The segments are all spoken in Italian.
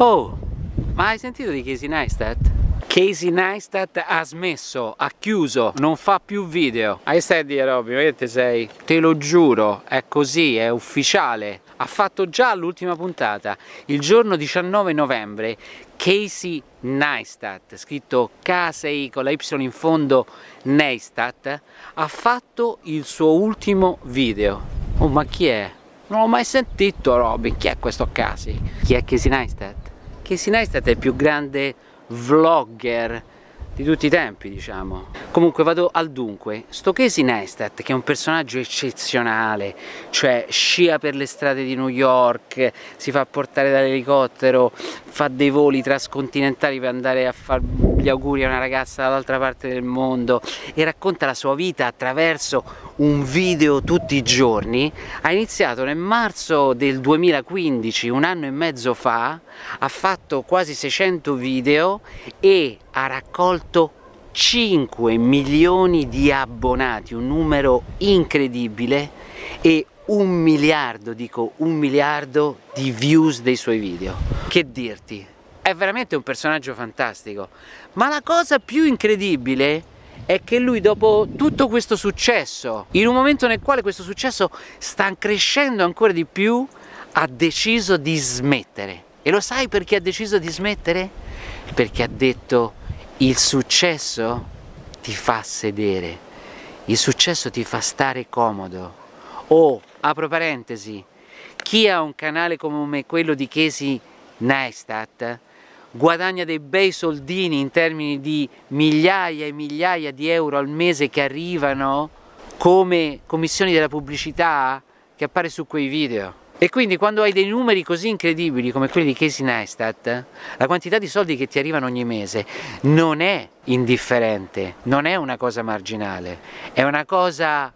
Oh, ma hai sentito di Casey Neistat? Casey Neistat ha smesso, ha chiuso, non fa più video. Hai stai a dire Robby, ma che te sei? Te lo giuro, è così, è ufficiale. Ha fatto già l'ultima puntata, il giorno 19 novembre, Casey Neistat, scritto K6 con la Y in fondo Neistat, ha fatto il suo ultimo video. Oh, ma chi è? Non l'ho mai sentito Robby, chi è questo Casey? Chi è Casey Neistat? Casey Neistat è il più grande vlogger di tutti i tempi diciamo. Comunque vado al dunque. Sto Casey Neistat che è un personaggio eccezionale cioè scia per le strade di New York si fa portare dall'elicottero fa dei voli trascontinentali per andare a fare gli auguri a una ragazza dall'altra parte del mondo e racconta la sua vita attraverso un video tutti i giorni. Ha iniziato nel marzo del 2015 un anno e mezzo fa ha fatto quasi 600 video e ha raccolto 5 milioni di abbonati, un numero incredibile e un miliardo, dico un miliardo di views dei suoi video. Che dirti? È veramente un personaggio fantastico, ma la cosa più incredibile è che lui dopo tutto questo successo, in un momento nel quale questo successo sta crescendo ancora di più, ha deciso di smettere. E lo sai perché ha deciso di smettere? Perché ha detto il successo ti fa sedere, il successo ti fa stare comodo. O, apro parentesi, chi ha un canale come quello di Casey Neistat guadagna dei bei soldini in termini di migliaia e migliaia di euro al mese che arrivano come commissioni della pubblicità che appare su quei video. E quindi quando hai dei numeri così incredibili come quelli di Casey Neistat, la quantità di soldi che ti arrivano ogni mese non è indifferente, non è una cosa marginale, è una cosa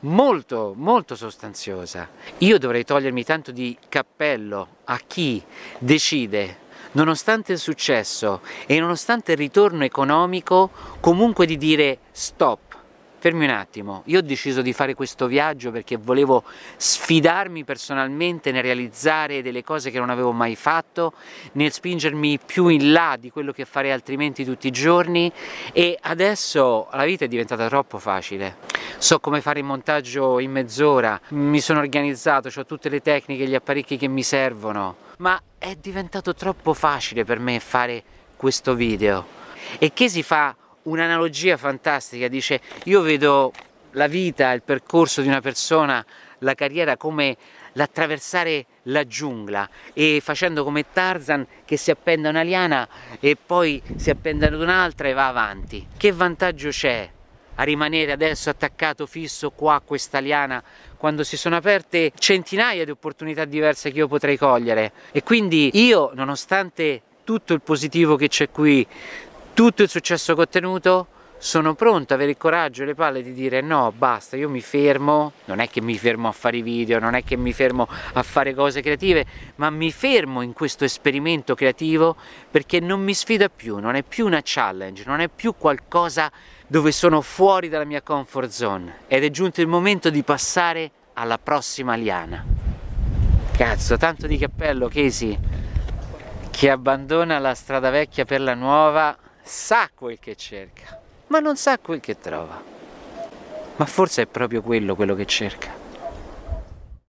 molto molto sostanziosa. Io dovrei togliermi tanto di cappello a chi decide nonostante il successo e nonostante il ritorno economico comunque di dire stop fermi un attimo, io ho deciso di fare questo viaggio perché volevo sfidarmi personalmente nel realizzare delle cose che non avevo mai fatto, nel spingermi più in là di quello che farei altrimenti tutti i giorni e adesso la vita è diventata troppo facile. So come fare il montaggio in mezz'ora, mi sono organizzato, ho tutte le tecniche, gli apparecchi che mi servono, ma è diventato troppo facile per me fare questo video. E che si fa un'analogia fantastica, dice io vedo la vita, il percorso di una persona, la carriera come l'attraversare la giungla e facendo come Tarzan che si appende a una liana e poi si appende ad un'altra e va avanti. Che vantaggio c'è a rimanere adesso attaccato fisso qua a questa liana quando si sono aperte centinaia di opportunità diverse che io potrei cogliere e quindi io nonostante tutto il positivo che c'è qui tutto il successo che ho ottenuto sono pronto, avere il coraggio e le palle di dire no basta io mi fermo, non è che mi fermo a fare i video, non è che mi fermo a fare cose creative ma mi fermo in questo esperimento creativo perché non mi sfida più, non è più una challenge, non è più qualcosa dove sono fuori dalla mia comfort zone. Ed è giunto il momento di passare alla prossima liana. Cazzo tanto di cappello Casey che abbandona la strada vecchia per la nuova sa quel che cerca, ma non sa quel che trova. Ma forse è proprio quello quello che cerca.